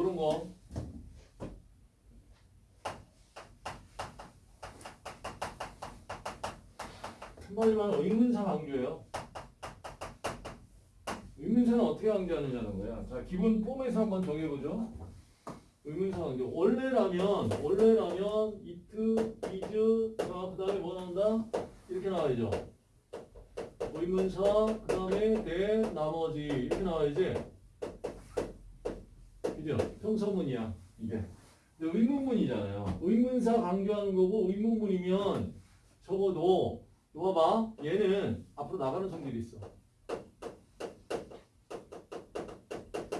이런 거. 한마디로 하면 의문사 강조예요. 의문사는 어떻게 강조하느냐는 거야. 자, 기본 폼에서 한번 정해보죠. 의문사 강조. 원래라면, 원래라면, is, 자, 그 다음에 뭐 나온다? 이렇게 나와야죠. 의문사, 그 다음에 대, 나머지. 이렇게 나와야지. 그죠? 평서문이야, 이게. 근데 의문문이잖아요. 의문사 강조하는 거고, 의문문이면 적어도, 봐봐. 얘는 앞으로 나가는 성질이 있어.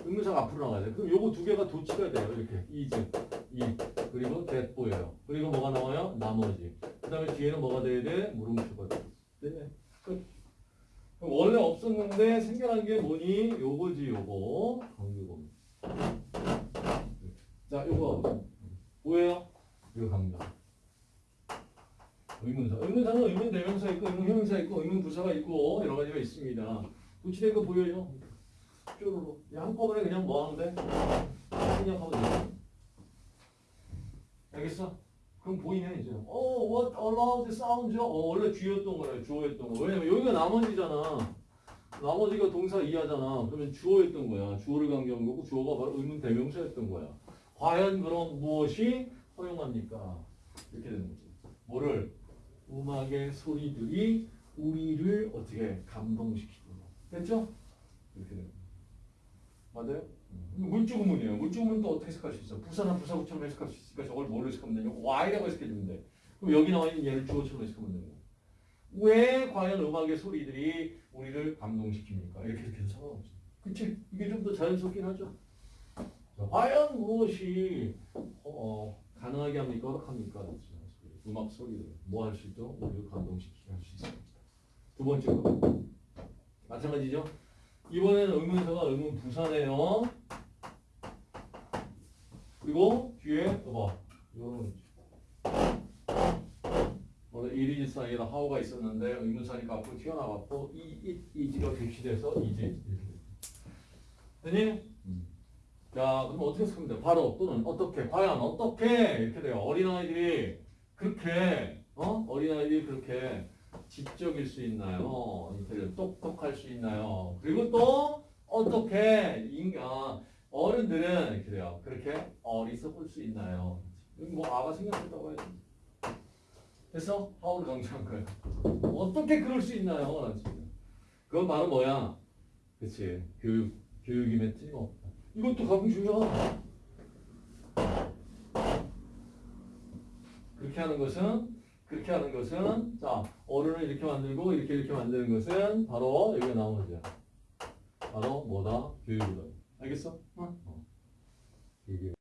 의문사가 앞으로 나가야 돼. 그럼 요거 두 개가 도치가 돼요. 이렇게. is, 이. 그리고 보여요. 그리고 뭐가 나와요? 나머지. 그 다음에 뒤에는 뭐가 돼야 돼? 물음표가 돼. 네. 끝. 원래 없었는데 생겨난 게 뭐니? 요거지, 요거. 강조금. 자, 요거. 뭐예요? 이거 강조. 의문사. 의문사는 의문 대명사 있고, 의문 형용사 있고, 의문 부사가 있고, 여러 가지가 있습니다. 도치된 거 보여요? 쪼르르. 한꺼번에 그냥 뭐 하는데? 그냥 하면 돼. 알겠어? 그럼 보이네, 이제. 어, what allowed sounds? 어, 원래 주였던 거예요, 주어였던 거. 왜냐면 여기가 나머지잖아. 나머지가 동사 이하잖아. 그러면 주어였던 거야. 주어를 강조한 거고, 주어가 바로 의문 대명사였던 거야. 과연 그럼 무엇이 허용합니까? 이렇게 되는 거지. 뭐를? 음악의 소리들이 우리를 어떻게 감동시키고. 됐죠? 이렇게 되는 거야. 맞아요? 물주구문이에요. 물주구문 또 어떻게 해석할 수 있어? 부사나 부사구처럼 해석할 수 있으니까 저걸 뭘로 해석하면 되냐? Y라고 해석해주면 돼. 그럼 여기 나와 있는 얘를 주어처럼 해석하면 되는 거야. 왜 과연 음악의 소리들이 우리를 감동시킵니까? 이렇게 해서 상관없어. 그치? 이게 좀 더 자연스럽긴 하죠. 자, 과연 무엇이 어, 가능하게 합니까? 허락합니까? 음악 소리를 뭐 할 수 있죠? 우리를 감동시키게 할 수 있습니다. 두 번째 거. 마찬가지죠? 이번에는 의문사가 의문 부사네요. 그리고 뒤에 봐. 이거는 오늘 일이 사이에 하우가 있었는데 의문사니까 앞으로 튀어나왔고 이, 이, 이지가 대시돼서 이지 이렇게? 자 그럼 어떻게 쓰면 돼? 바로 또는 어떻게 과연 어떻게 이렇게 돼요. 어린아이들이 그렇게 어 어린아이들이 그렇게 지적일 수 있나요? 인텔리 똑똑할 수 있나요? 그리고 또 어떻게 인간 어른들은 이렇게 돼요. 그렇게 어리석을 수 있나요? 뭐 아가 생겼다고 해야지. 됐어? 하울을 강조한 거야. 어떻게 그럴 수 있나요? 그건 바로 뭐야? 그치. 교육, 교육임에 틀림없다. 이것도 강조야. 그렇게 하는 것은 그렇게 하는 것은 자 어른을 이렇게 만들고 이렇게 이렇게 만드는 것은 바로 여기가 나온 거죠. 바로 뭐다? 교육이다. 알겠어? 어? 이게